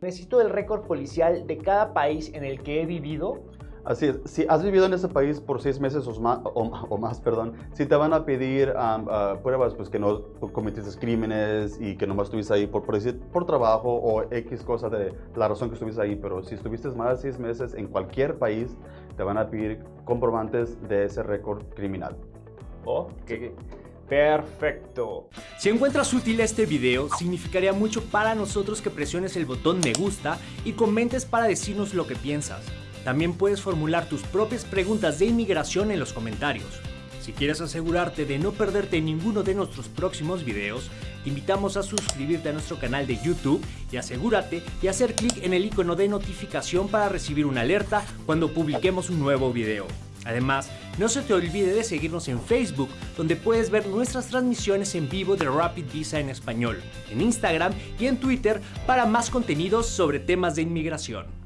necesito el récord policial de cada país en el que he vivido. Así es, si has vivido en ese país por seis meses o más, o, más perdón, si te van a pedir ah, pruebas pues que no cometiste crímenes y que nomás estuviste ahí por, por, por trabajo o X cosa de la razón que estuviste ahí, pero si estuviste más de seis meses en cualquier país, te van a pedir comprobantes de ese récord criminal. Ok. Perfecto. Si encuentras útil este video, significaría mucho para nosotros que presiones el botón me gusta y comentes para decirnos lo que piensas. También puedes formular tus propias preguntas de inmigración en los comentarios. Si quieres asegurarte de no perderte ninguno de nuestros próximos videos, te invitamos a suscribirte a nuestro canal de YouTube y asegúrate de hacer clic en el icono de notificación para recibir una alerta cuando publiquemos un nuevo video. Además, no se te olvide de seguirnos en Facebook, donde puedes ver nuestras transmisiones en vivo de Rapid Visa en español, en Instagram y en Twitter para más contenidos sobre temas de inmigración.